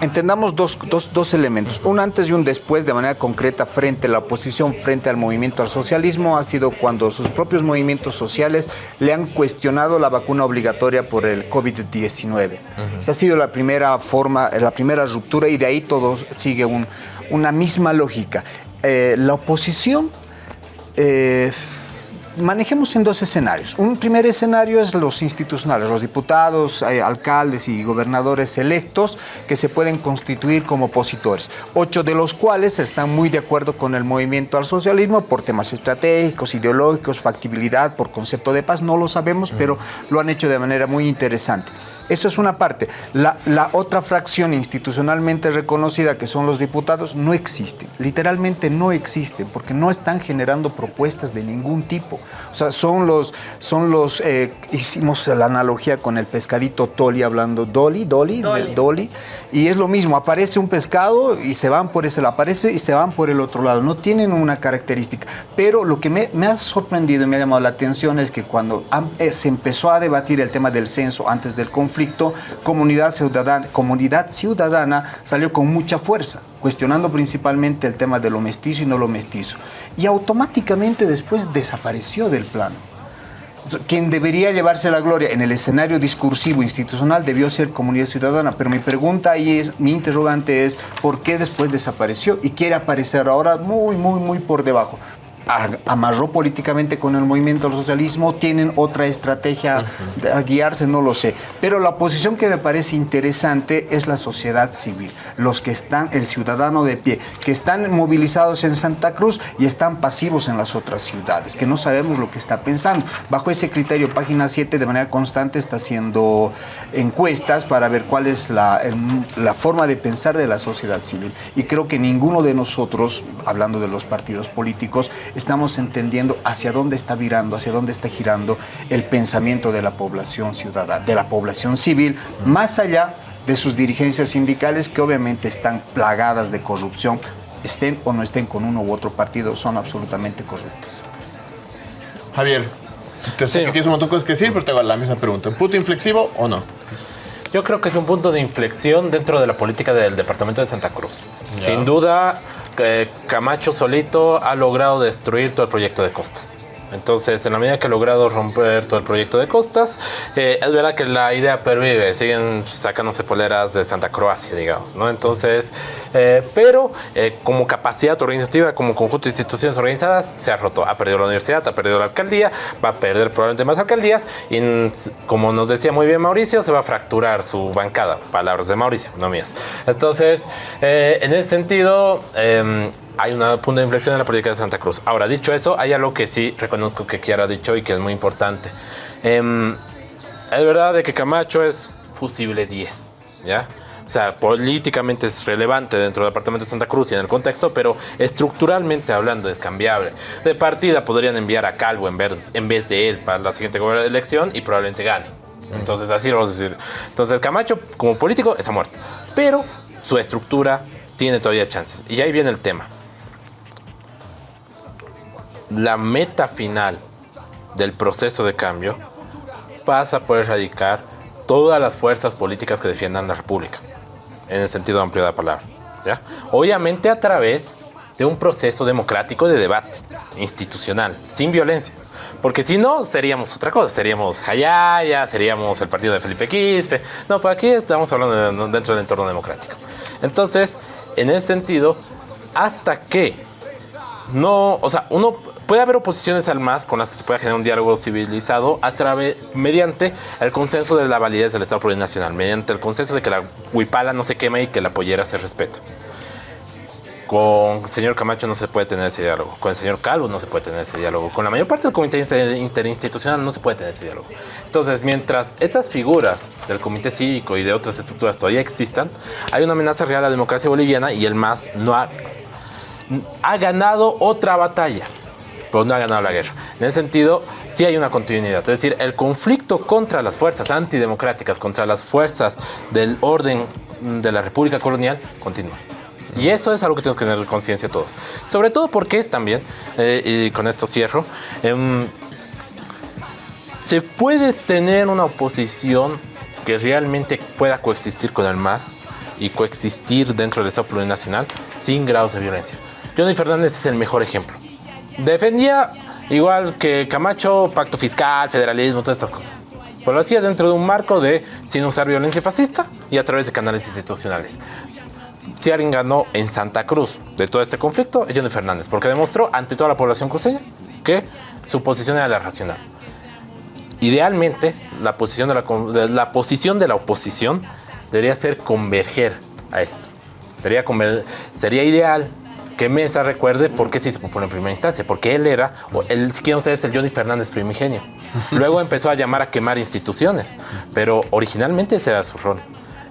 entendamos dos, dos, dos, elementos. Un antes y un después de manera concreta frente a la oposición, frente al movimiento al socialismo, ha sido cuando sus propios movimientos sociales le han cuestionado la vacuna obligatoria por el COVID-19. Uh -huh. Esa ha sido la primera forma, la primera ruptura y de ahí todo sigue un, una misma lógica. Eh, la oposición... Eh, manejemos en dos escenarios. Un primer escenario es los institucionales, los diputados, eh, alcaldes y gobernadores electos que se pueden constituir como opositores, ocho de los cuales están muy de acuerdo con el movimiento al socialismo por temas estratégicos, ideológicos, factibilidad, por concepto de paz, no lo sabemos, pero lo han hecho de manera muy interesante. Eso es una parte. La, la, otra fracción institucionalmente reconocida, que son los diputados, no existe. Literalmente no existen, porque no están generando propuestas de ningún tipo. O sea, son los, son los eh, hicimos la analogía con el pescadito Toli, hablando Dolly, Dolly, Dolly. Dolly, y es lo mismo, aparece un pescado y se van por ese lado, aparece y se van por el otro lado. No tienen una característica. Pero lo que me, ha sorprendido y me ha llamado la atención es que cuando eh, se empezó a debatir el tema del censo antes del conflicto, conflicto, comunidad ciudadana, comunidad ciudadana salió con mucha fuerza, cuestionando principalmente el tema de lo mestizo y no lo mestizo. Y automáticamente después desapareció del plano. Quien debería llevarse la gloria en el escenario discursivo institucional debió ser comunidad ciudadana, pero mi pregunta ahí es, mi interrogante es, ¿por qué después desapareció y quiere aparecer ahora muy, muy, muy por debajo? Amarró políticamente con el movimiento del socialismo, tienen otra estrategia a guiarse, no lo sé. Pero la posición que me parece interesante es la sociedad civil, los que están, el ciudadano de pie, que están movilizados en Santa Cruz y están pasivos en las otras ciudades, que no sabemos lo que está pensando. Bajo ese criterio, página 7 de manera constante está haciendo encuestas para ver cuál es la, la forma de pensar de la sociedad civil. Y creo que ninguno de nosotros, hablando de los partidos políticos, estamos entendiendo hacia dónde está virando, hacia dónde está girando el pensamiento de la población ciudadana, de la población civil, más allá de sus dirigencias sindicales que obviamente están plagadas de corrupción, estén o no estén con uno u otro partido, son absolutamente corruptas. Javier, te sé que tienes un montón de cosas que decir, pero te hago la misma pregunta. ¿Punto inflexivo o no? Yo creo que es un punto de inflexión dentro de la política del departamento de Santa Cruz. Sin duda, eh, Camacho solito ha logrado destruir todo el proyecto de costas. Entonces, en la medida que ha logrado romper todo el proyecto de costas, eh, es verdad que la idea pervive, siguen sacándose poleras de Santa Croacia, digamos, ¿no? Entonces, eh, pero eh, como capacidad organizativa, como conjunto de instituciones organizadas, se ha roto. Ha perdido la universidad, ha perdido la alcaldía, va a perder probablemente más alcaldías y, como nos decía muy bien Mauricio, se va a fracturar su bancada. Palabras de Mauricio, no mías. Entonces, eh, en ese sentido, eh, hay un punto de inflexión en la política de Santa Cruz. Ahora, dicho eso, hay algo que sí reconozco que Kiara ha dicho y que es muy importante. Em, es verdad de que Camacho es fusible 10, ¿ya? O sea, políticamente es relevante dentro del departamento de Santa Cruz y en el contexto, pero estructuralmente hablando es cambiable. De partida podrían enviar a Calvo en vez, en vez de él para la siguiente elección y probablemente gane. Entonces, así lo vamos a decir. Entonces, Camacho, como político, está muerto. Pero su estructura tiene todavía chances. Y ahí viene el tema. La meta final del proceso de cambio pasa por erradicar todas las fuerzas políticas que defiendan la República, en el sentido amplio de la palabra. Obviamente a través de un proceso democrático de debate institucional, sin violencia. Porque si no, seríamos otra cosa. Seríamos Hayaya, seríamos el partido de Felipe Quispe. No, pues aquí estamos hablando de- dentro del entorno democrático. Entonces, en ese sentido, hasta que no, o sea, uno puede haber oposiciones al MAS con las que se pueda generar un diálogo civilizado a través, mediante el consenso de la validez del Estado plurinacional, mediante el consenso de que la huipala no se queme y que la pollera se respeta. Con el señor Camacho no se puede tener ese diálogo. Con el señor Calvo no se puede tener ese diálogo. Con la mayor parte del comité inter- interinstitucional no se puede tener ese diálogo. Entonces, mientras estas figuras del comité cívico y de otras estructuras todavía existan, hay una amenaza real a la democracia boliviana y el MAS no ha, ha ganado otra batalla, no ha ganado la guerra. En ese sentido, sí hay una continuidad. Es decir, el conflicto contra las fuerzas antidemocráticas, contra las fuerzas del orden de la República Colonial, continúa. Y eso es algo que tenemos que tener conciencia todos. Sobre todo porque también, eh, y con esto cierro, em, se puede tener una oposición que realmente pueda coexistir con el MAS y coexistir dentro del Estado plurinacional sin grados de violencia. Johnny Fernández es el mejor ejemplo. Defendía, igual que Camacho, pacto fiscal, federalismo, todas estas cosas. Pero lo hacía dentro de un marco de sin usar violencia fascista y a través de canales institucionales. Si alguien ganó en Santa Cruz de todo este conflicto, Johnny Fernández, porque demostró ante toda la población cruceña que su posición era la racional. Idealmente, la posición de la, la posición de la oposición debería ser converger a esto. Sería ideal que Mesa recuerde por qué se hizo popular en primera instancia, porque él era, o él, si quieren ustedes, el Johnny Fernández primigenio. Luego empezó a llamar a quemar instituciones, pero originalmente ese era su rol.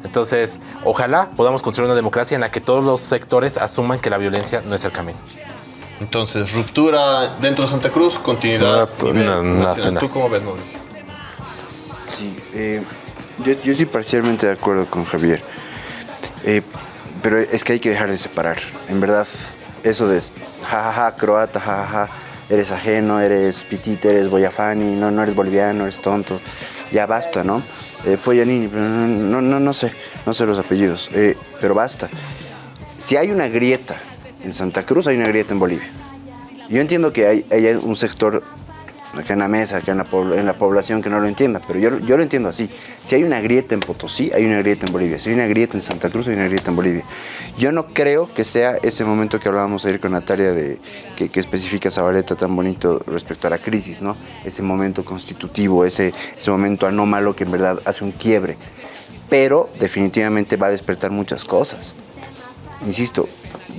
Entonces, ojalá podamos construir una democracia en la que todos los sectores asuman que la violencia no es el camino. Entonces, ruptura dentro de Santa Cruz, continuidad No, nacional. nacional. ¿Tú cómo ves, Mauricio? Sí, eh, yo, yo estoy parcialmente de acuerdo con Javier. Eh, pero es que hay que dejar de separar. En verdad, eso de jajaja, croata, jajaja, eres ajeno, eres pitita, eres boyafani, no, no eres boliviano, eres tonto. Ya basta, ¿no? Eh, fue Yanini, pero no, no, no, no sé, no sé los apellidos, eh, pero basta. Si hay una grieta en Santa Cruz, hay una grieta en Bolivia. Yo entiendo que hay, hay un sector acá en la mesa, acá en la, en la población que no lo entienda, pero yo, yo lo entiendo así. Si hay una grieta en Potosí, hay una grieta en Bolivia. Si hay una grieta en Santa Cruz, hay una grieta en Bolivia. Yo no creo que sea ese momento que hablábamos ayer con Natalia, de, que, que especifica Zabaleta tan bonito respecto a la crisis, ¿no? Ese momento constitutivo, ese, ese momento anómalo que en verdad hace un quiebre. Pero definitivamente va a despertar muchas cosas insisto,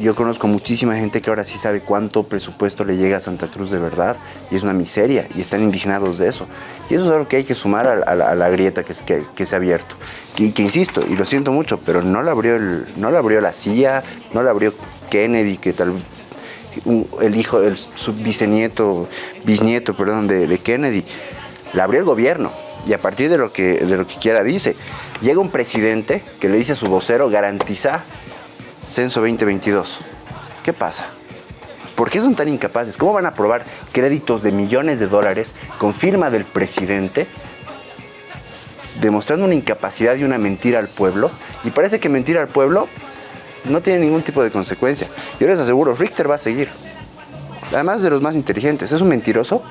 yo conozco muchísima gente que ahora sí sabe cuánto presupuesto le llega a Santa Cruz de verdad y es una miseria y están indignados de eso. Y eso es algo que hay que sumar a, a a la grieta que, que, que se ha abierto. Y que insisto, y lo siento mucho, pero no la abrió, el, no la, abrió la CIA, no la abrió Kennedy, que tal el hijo, el su bisnieto, bisnieto, perdón, de, de Kennedy. La abrió el gobierno y a partir de lo que, de lo que quiera dice. Llega un presidente que le dice a su vocero garantiza censo 2022. ¿Qué pasa? ¿Por qué son tan incapaces? ¿Cómo van a aprobar créditos de millones de dólares con firma del presidente? Demostrando una incapacidad y una mentira al pueblo. Y parece que mentir al pueblo no tiene ningún tipo de consecuencia. Yo les aseguro, Richter va a seguir. Además de los más inteligentes. Es un mentiroso,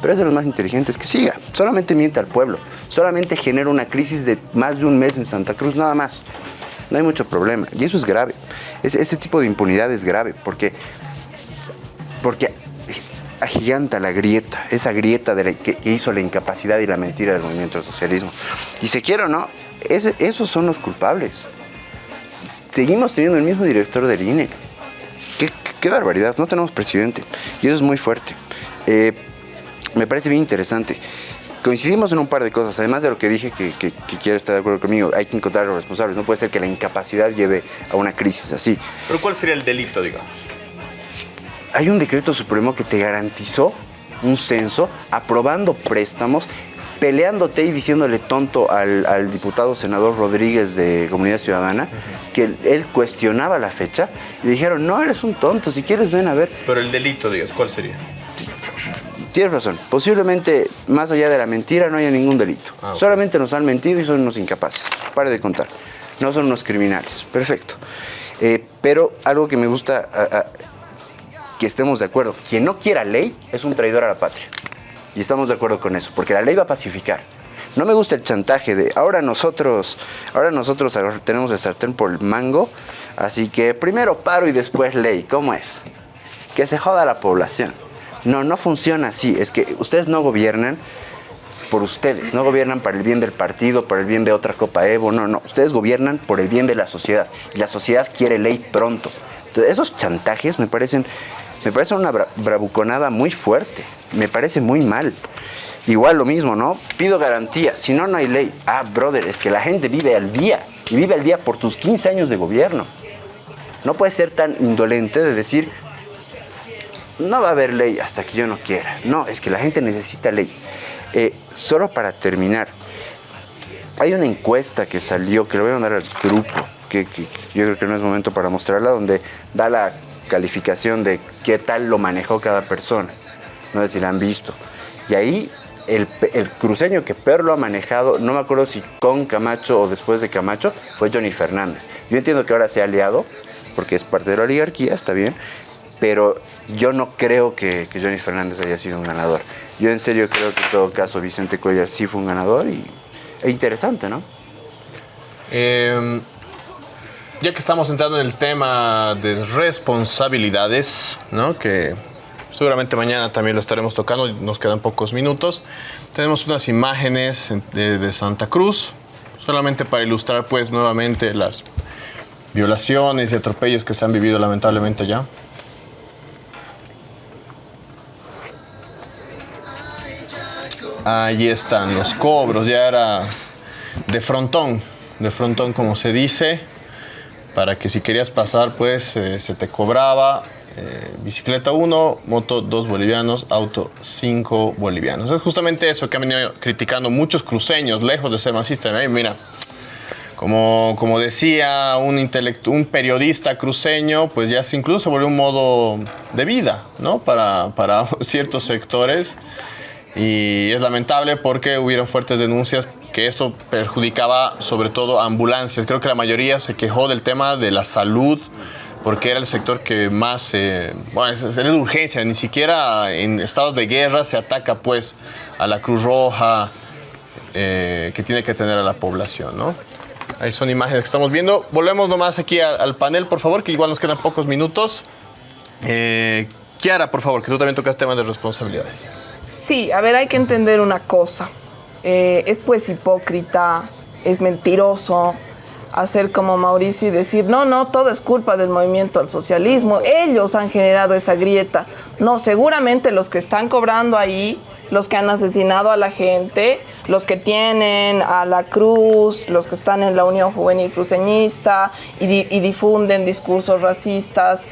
pero es de los más inteligentes. Que siga. Solamente miente al pueblo. Solamente genera una crisis de más de un mes en Santa Cruz, nada más. No hay mucho problema. Y eso es grave. Ese, ese tipo de impunidad es grave porque porque agiganta la grieta, esa grieta que, hizo la incapacidad y la mentira del movimiento del socialismo. Y se quiere o no, esos son los culpables. Seguimos teniendo el mismo director del INE. Qué barbaridad, no tenemos presidente. Y eso es muy fuerte. Eh, me parece bien interesante. Coincidimos en un par de cosas, además de lo que dije que, que, que quiero estar de acuerdo conmigo, hay que encontrar a los responsables. No puede ser que la incapacidad lleve a una crisis así. Pero ¿cuál sería el delito, digamos? hay un decreto supremo que te garantizó un censo, aprobando préstamos, peleándote y diciéndole tonto al, al diputado senador Rodríguez de Comunidad Ciudadana, que él, él cuestionaba la fecha, y dijeron, no, eres un tonto, si quieres ven a ver. Pero el delito, digamos, ¿cuál sería? Tienes razón, posiblemente más allá de la mentira no haya ningún delito. Ah. Solamente nos han mentido y son unos incapaces. Pare de contar. No son unos criminales. Perfecto. Eh, pero algo que me gusta a- a- que estemos de acuerdo. Quien no quiera ley es un traidor a la patria. Y estamos de acuerdo con eso, porque la ley va a pacificar. No me gusta el chantaje de ahora nosotros, ahora nosotros tenemos el sartén por el mango, así que primero paro y después ley. ¿Cómo es? Que se joda la población. No, no funciona así. Es que ustedes no gobiernan por ustedes, no gobiernan para el bien del partido, para el bien de otra Copa Evo, no, no. Ustedes gobiernan por el bien de la sociedad y la sociedad quiere ley pronto. Entonces, esos chantajes me parecen, me parecen una bra- bravuconada muy fuerte, me parece muy mal. Igual lo mismo, ¿no? Pido garantía, si no, no hay ley. Ah, brother, es que la gente vive al día y vive al día por tus 15 años de gobierno. No puedes ser tan indolente de decir, no va a haber ley hasta que yo no quiera. No, es que la gente necesita ley. Eh, solo para terminar, hay una encuesta que salió, que lo voy a mandar al grupo, que, yo creo que no es momento para mostrarla, donde da la calificación de qué tal lo manejó cada persona. No sé si la han visto. Y ahí el, el cruceño que peor lo ha manejado, no me acuerdo si con Camacho o después de Camacho, fue Johnny Fernández. Yo entiendo que ahora se ha aliado, porque es parte de la oligarquía, está bien, pero yo no creo que, Johnny Fernández haya sido un ganador. Yo en serio creo que en todo caso Vicente Cuellar sí fue un ganador y e interesante, ¿no? Eh, ya que estamos entrando en el tema de responsabilidades, ¿no? que seguramente mañana también lo estaremos tocando, nos quedan pocos minutos, tenemos unas imágenes de, de Santa Cruz, solamente para ilustrar pues nuevamente las violaciones y atropellos que se han vivido lamentablemente allá. Ahí están los cobros, ya era de frontón, de frontón como se dice, para que si querías pasar pues eh, se te cobraba eh, bicicleta 1, moto 2 bolivianos, auto 5 bolivianos. Es justamente eso que han venido criticando muchos cruceños, lejos de ser masistas. Ahí, Mira, como, como decía un, un periodista cruceño, pues ya se incluso se volvió un modo de vida, ¿no? Para, para ciertos sectores. Y es lamentable porque hubieron fuertes denuncias que esto perjudicaba sobre todo a ambulancias. Creo que la mayoría se quejó del tema de la salud porque era el sector que más, eh, bueno, es, de urgencia, ni siquiera en estados de guerra se ataca pues a la Cruz Roja eh, que tiene que tener a la población, ¿no? Ahí son imágenes que estamos viendo. Volvemos nomás aquí al panel, por favor, que igual nos quedan pocos minutos. Eh, Kiara, por favor, que tú también tocas temas de responsabilidades. Sí, a ver, hay que entender una cosa. Eh, es pues hipócrita, es mentiroso hacer como Mauricio y decir, no, no, todo es culpa del movimiento al socialismo. Ellos han generado esa grieta. No, seguramente los que están cobrando ahí, los que han asesinado a la gente, los que tienen a la cruz, los que están en la Unión Juvenil Cruceñista y, di- y difunden discursos racistas,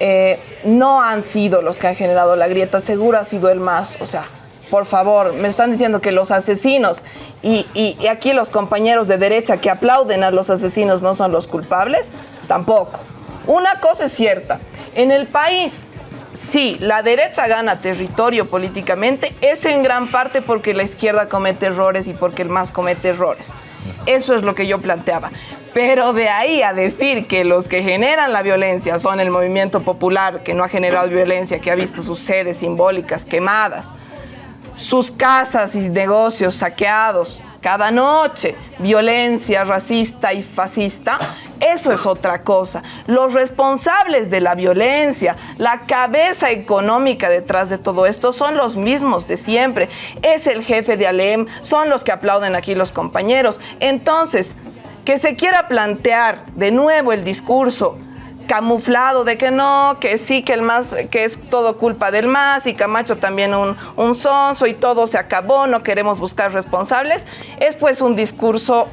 eh, no han sido los que han generado la grieta, seguro ha sido el más, o sea, por favor, me están diciendo que los asesinos y, y- aquí los compañeros de derecha que aplauden a los asesinos no son los culpables, tampoco. Una cosa es cierta, en el país, sí, la derecha gana territorio políticamente, es en gran parte porque la izquierda comete errores y porque el MAS comete errores. Eso es lo que yo planteaba. Pero de ahí a decir que los que generan la violencia son el movimiento popular, que no ha generado violencia, que ha visto sus sedes simbólicas quemadas, sus casas y negocios saqueados cada noche, violencia racista y fascista, eso es otra cosa. Los responsables de la violencia, la cabeza económica detrás de todo esto son los mismos de siempre. Es el jefe de Alem, son los que aplauden aquí los compañeros. Entonces, que se quiera plantear de nuevo el discurso camuflado de que no, que sí, que el más, que es todo culpa del más y Camacho también un, un sonso y todo se acabó, no queremos buscar responsables, es pues un discurso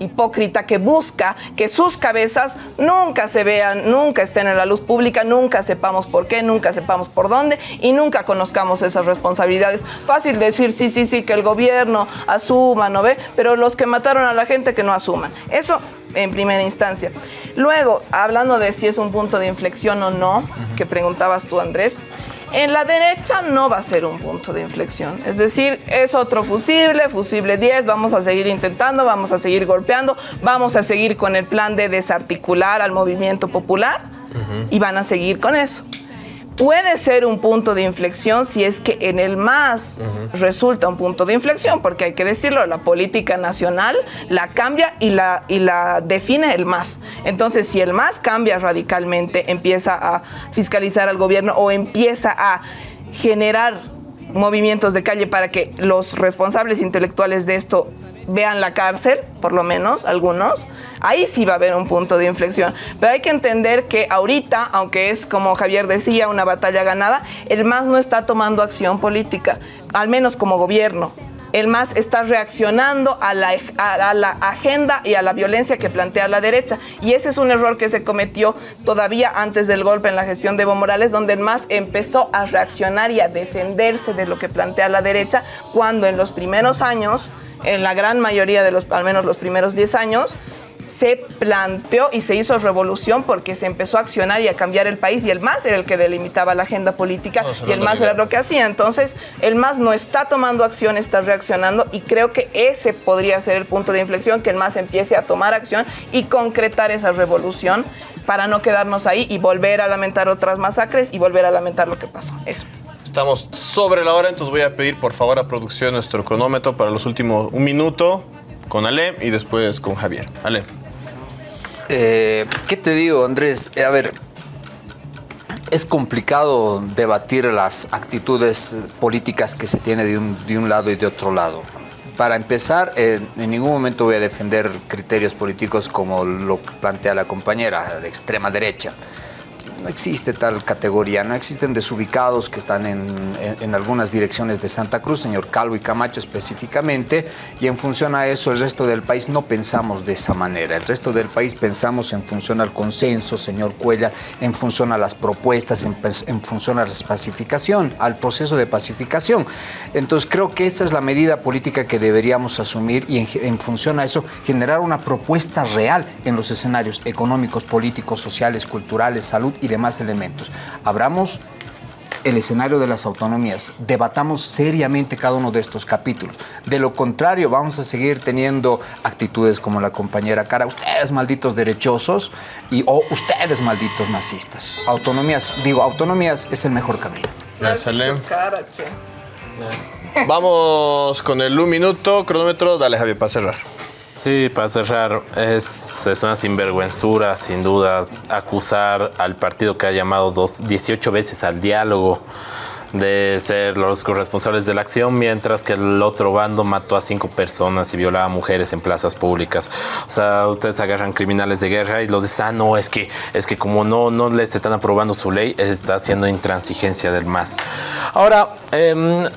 hipócrita que busca que sus cabezas nunca se vean, nunca estén en la luz pública, nunca sepamos por qué, nunca sepamos por dónde y nunca conozcamos esas responsabilidades. Fácil decir, sí, sí, sí, que el gobierno asuma, ¿no ve? Pero los que mataron a la gente que no asuman. Eso en primera instancia. Luego, hablando de si es un punto de inflexión o no, que preguntabas tú, Andrés, en la derecha no va a ser un punto de inflexión. Es decir, es otro fusible, fusible 10, vamos a seguir intentando, vamos a seguir golpeando, vamos a seguir con el plan de desarticular al movimiento popular y van a seguir con eso. Puede ser un punto de inflexión si es que en el MAS resulta un punto de inflexión, porque hay que decirlo, la política nacional la cambia y la, y la define el MAS. Entonces, si el MAS cambia radicalmente, empieza a fiscalizar al gobierno o empieza a generar movimientos de calle para que los responsables intelectuales de esto vean la cárcel, por lo menos algunos, ahí sí va a haber un punto de inflexión. Pero hay que entender que ahorita, aunque es como Javier decía, una batalla ganada, el MAS no está tomando acción política, al menos como gobierno. El MAS está reaccionando a la, a, la agenda y a la violencia que plantea la derecha. Y ese es un error que se cometió todavía antes del golpe en la gestión de Evo Morales, donde el MAS empezó a reaccionar y a defenderse de lo que plantea la derecha, cuando en los primeros años en la gran mayoría de los, al menos los primeros 10 años, se planteó y se hizo revolución porque se empezó a accionar y a cambiar el país y el MAS era el que delimitaba la agenda política y el MAS era lo que hacía. Entonces, el MAS no está tomando acción, está reaccionando y creo que ese podría ser el punto de inflexión, que el MAS empiece a tomar acción y concretar esa revolución para no quedarnos ahí y volver a lamentar otras masacres y volver a lamentar lo que pasó. Eso. Estamos sobre la hora, entonces voy a pedir por favor a producción nuestro cronómetro para los últimos un minuto con Ale y después con Javier. Ale. Eh, ¿Qué te digo, Andrés? Eh, a ver, es complicado debatir las actitudes políticas que se tiene de un, de un lado y de otro lado. Para empezar, eh, en ningún momento voy a defender criterios políticos como lo plantea la compañera de extrema derecha. No existe tal categoría, no existen desubicados que están en, en, algunas direcciones de Santa Cruz, señor Calvo y Camacho específicamente, y en función a eso el resto del país no pensamos de esa manera. El resto del país pensamos en función al consenso, señor Cuella, en función a las propuestas, en, en función a la pacificación, al proceso de pacificación. Entonces creo que esa es la medida política que deberíamos asumir y en, en función a eso generar una propuesta real en los escenarios económicos, políticos, sociales, culturales, salud y demás elementos. Abramos el escenario de las autonomías, debatamos seriamente cada uno de estos capítulos. De lo contrario, vamos a seguir teniendo actitudes como la compañera Cara, ustedes malditos derechosos y o ustedes malditos nazistas. Autonomías, digo, autonomías es el mejor camino. Gracias, Ale. Vamos con el un minuto, cronómetro, dale Javier, para cerrar. Sí, para cerrar, es, una sinvergüenzura, sin duda, acusar al partido que ha llamado dos, 18 veces al diálogo de ser los corresponsables de la acción, mientras que el otro bando mató a cinco personas y violaba mujeres en plazas públicas. O sea, ustedes agarran criminales de guerra y los dicen, ah, no, es que, es que como no, no les están aprobando su ley, está haciendo intransigencia del MAS. Ahora, eh,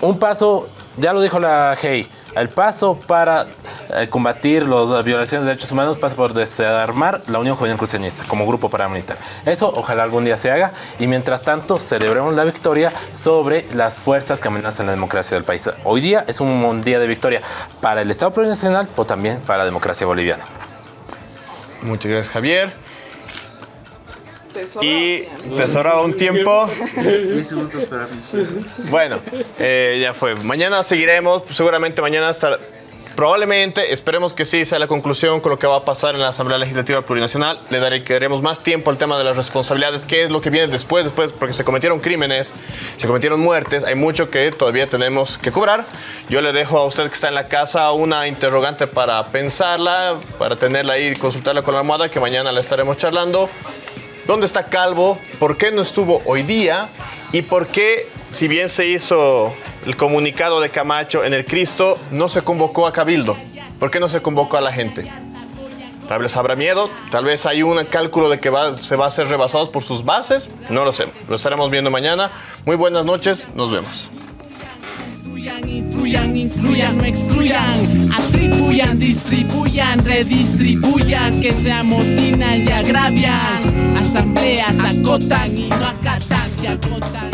un paso, ya lo dijo la Hey, el paso para eh, combatir las violaciones de derechos humanos pasa por desarmar la Unión Juvenil Cruceñista como grupo paramilitar. Eso ojalá algún día se haga y mientras tanto celebremos la victoria sobre las fuerzas que amenazan la democracia del país. Hoy día es un día de victoria para el Estado plurinacional, pero también para la democracia boliviana. Muchas gracias, Javier. Y te sobraba un tiempo. Bueno, eh, ya fue. Mañana seguiremos, seguramente mañana hasta... Probablemente, esperemos que sí sea la conclusión con lo que va a pasar en la Asamblea Legislativa Plurinacional. Le daremos más tiempo al tema de las responsabilidades, qué es lo que viene después, después, porque se cometieron crímenes, se cometieron muertes, hay mucho que todavía tenemos que cobrar. Yo le dejo a usted que está en la casa una interrogante para pensarla, para tenerla ahí y consultarla con la almohada, que mañana la estaremos charlando. ¿Dónde está Calvo? ¿Por qué no estuvo hoy día? ¿Y por qué, si bien se hizo el comunicado de Camacho en el Cristo, no se convocó a Cabildo? ¿Por qué no se convocó a la gente? Tal vez habrá miedo, tal vez hay un cálculo de que se va a ser rebasados por sus bases, no lo sé. Lo estaremos viendo mañana. Muy buenas noches, nos vemos. Incluyan, incluyan, no excluyan, atribuyan, distribuyan, redistribuyan, que se amotinan y agravian, asambleas acotan y no acatan, se agotan.